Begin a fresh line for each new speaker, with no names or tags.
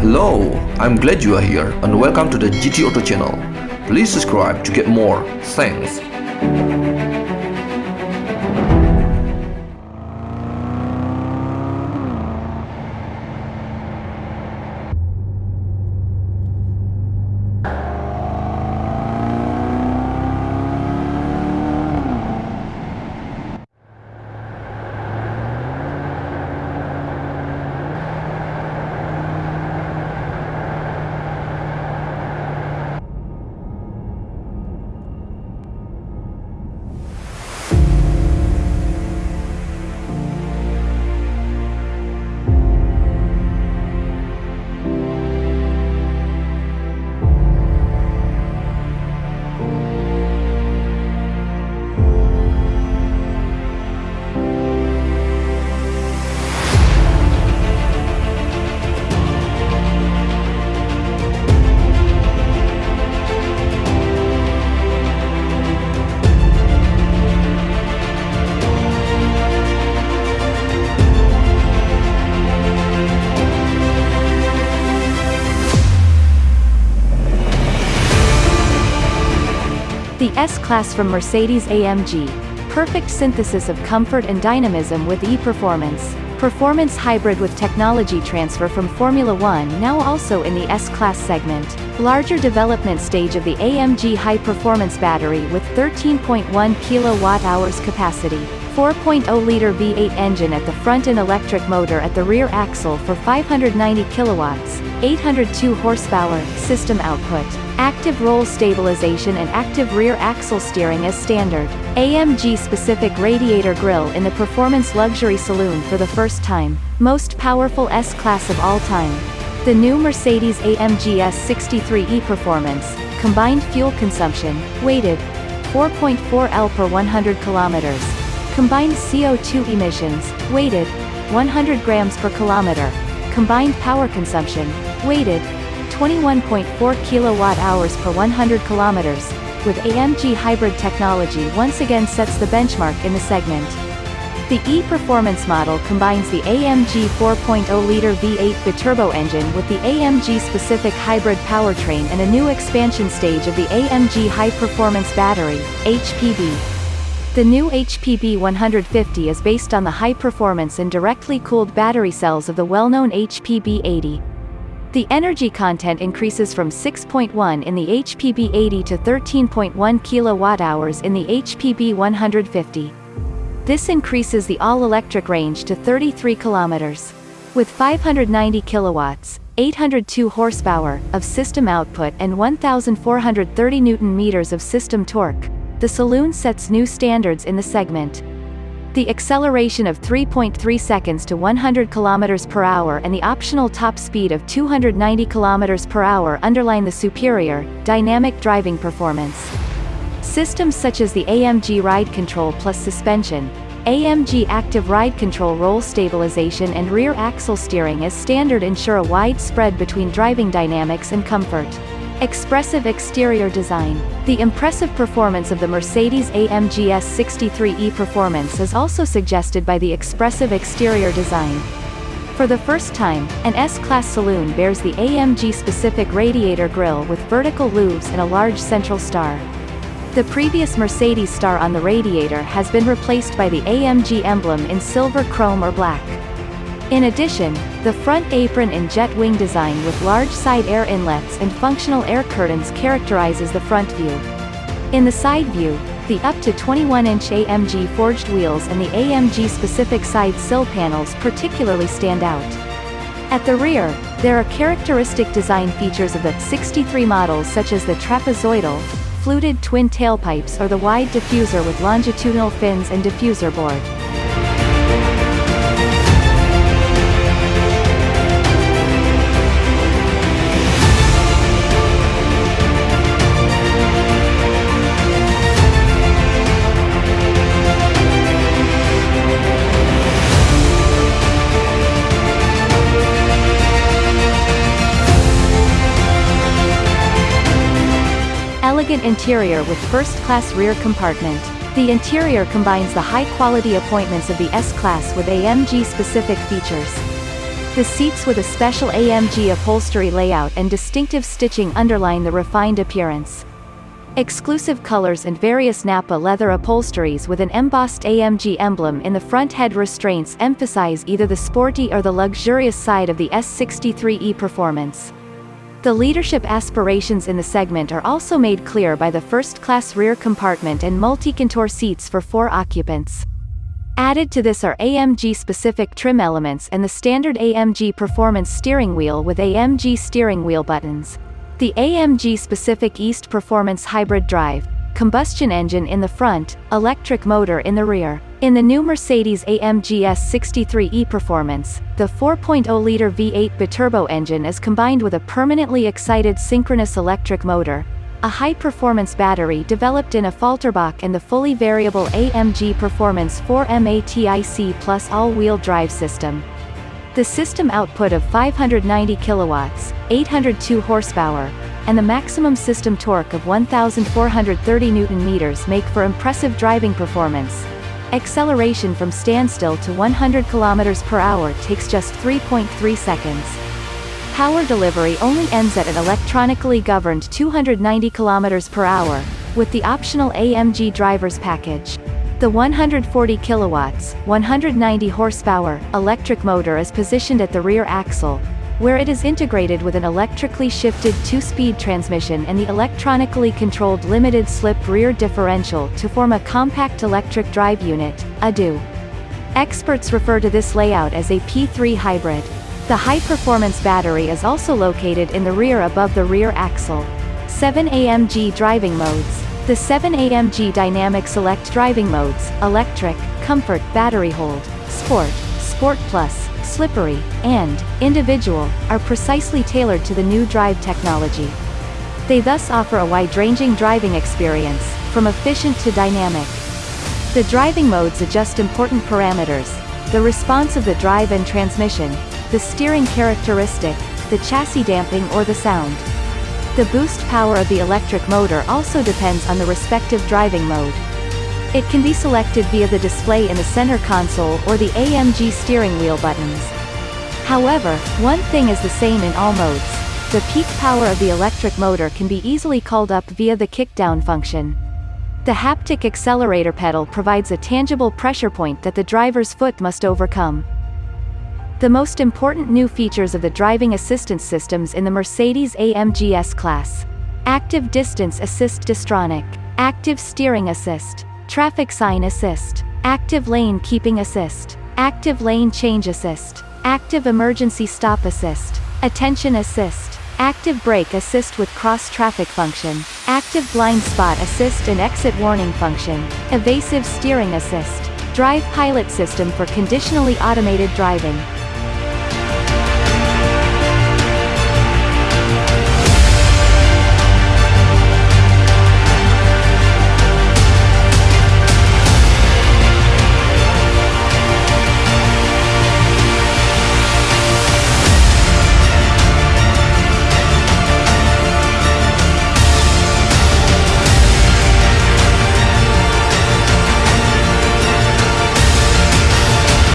Hello, I'm glad you are here and welcome to the GT Auto channel. Please subscribe to get more. Thanks.
The S-Class from Mercedes-AMG. Perfect synthesis of comfort and dynamism with e-performance. Performance hybrid with technology transfer from Formula One now also in the S-Class segment. Larger development stage of the AMG high-performance battery with 13.1 kilowatt-hours capacity. 4.0-liter V8 engine at the front and electric motor at the rear axle for 590 kilowatts, 802 horsepower, system output. Active roll stabilization and active rear axle steering as standard. AMG-specific radiator grille in the Performance Luxury Saloon for the first time. Most powerful S-Class of all time. The new Mercedes-AMG S63 e-Performance, combined fuel consumption, weighted 4.4 L per 100 kilometers. Combined CO2 emissions, weighted 100 grams per kilometer. Combined power consumption, weighted 21.4 kilowatt-hours per 100 kilometers, with AMG hybrid technology once again sets the benchmark in the segment. The E-Performance model combines the AMG 4.0-liter V8 biturbo engine with the AMG-specific hybrid powertrain and a new expansion stage of the AMG High Performance Battery, HPB. The new HPB 150 is based on the high performance and directly cooled battery cells of the well-known HPB 80. The energy content increases from 6.1 in the HPB 80 to 13.1 kilowatt-hours in the HPB 150. This increases the all-electric range to 33 kilometers. With 590 kilowatts, 802 horsepower of system output and 1,430 newton-meters of system torque, the Saloon sets new standards in the segment. The acceleration of 3.3 seconds to 100 km per hour and the optional top speed of 290 km per hour underline the superior, dynamic driving performance. Systems such as the AMG Ride Control plus suspension, AMG Active Ride Control roll stabilization and rear axle steering as standard ensure a wide spread between driving dynamics and comfort. Expressive exterior design. The impressive performance of the Mercedes-AMG S63 e-Performance is also suggested by the expressive exterior design. For the first time, an S-Class saloon bears the AMG-specific radiator grille with vertical louvres and a large central star. The previous Mercedes star on the radiator has been replaced by the AMG emblem in silver chrome or black. In addition, the front apron and jet wing design with large side air inlets and functional air curtains characterizes the front view. In the side view, the up to 21-inch AMG forged wheels and the AMG-specific side sill panels particularly stand out. At the rear, there are characteristic design features of the 63 models such as the trapezoidal, fluted twin tailpipes or the wide diffuser with longitudinal fins and diffuser board. Elegant interior with first-class rear compartment. The interior combines the high-quality appointments of the S-Class with AMG-specific features. The seats with a special AMG upholstery layout and distinctive stitching underline the refined appearance. Exclusive colors and various Nappa leather upholsteries with an embossed AMG emblem in the front head restraints emphasize either the sporty or the luxurious side of the S63E performance. The leadership aspirations in the segment are also made clear by the first-class rear compartment and multi-contour seats for four occupants. Added to this are AMG-specific trim elements and the standard AMG Performance steering wheel with AMG steering wheel buttons. The AMG-specific East Performance hybrid drive, combustion engine in the front, electric motor in the rear. In the new Mercedes-AMG S63e Performance, the 4.0-liter V8 biturbo engine is combined with a permanently excited synchronous electric motor, a high-performance battery developed in Affalterbach and the fully variable AMG Performance 4MATIC plus all-wheel drive system. The system output of 590 kilowatts, 802 horsepower, and the maximum system torque of 1,430 newton-meters make for impressive driving performance. Acceleration from standstill to 100 km per hour takes just 3.3 seconds. Power delivery only ends at an electronically governed 290 km per hour, with the optional AMG driver's package. The 140 kilowatts, 190 horsepower, electric motor is positioned at the rear axle, where it is integrated with an electrically shifted two-speed transmission and the electronically controlled limited-slip rear differential to form a compact electric drive unit, EDU. Experts refer to this layout as a P3 hybrid. The high-performance battery is also located in the rear above the rear axle. 7 AMG driving modes. The 7 AMG Dynamic Select driving modes, electric, comfort, battery hold, sport, sport plus, slippery, and individual, are precisely tailored to the new drive technology. They thus offer a wide-ranging driving experience, from efficient to dynamic. The driving modes adjust important parameters, the response of the drive and transmission, the steering characteristic, the chassis damping or the sound. The boost power of the electric motor also depends on the respective driving mode. It can be selected via the display in the center console or the AMG steering wheel buttons. However, one thing is the same in all modes. The peak power of the electric motor can be easily called up via the kickdown function. The haptic accelerator pedal provides a tangible pressure point that the driver's foot must overcome. The most important new features of the driving assistance systems in the Mercedes-AMG S-Class. Active Distance Assist Distronic. Active Steering Assist. Traffic Sign Assist. Active Lane Keeping Assist. Active Lane Change Assist. Active Emergency Stop Assist. Attention Assist. Active Brake Assist with Cross Traffic Function. Active Blind Spot Assist and Exit Warning Function. Evasive Steering Assist. Drive Pilot System for conditionally automated driving.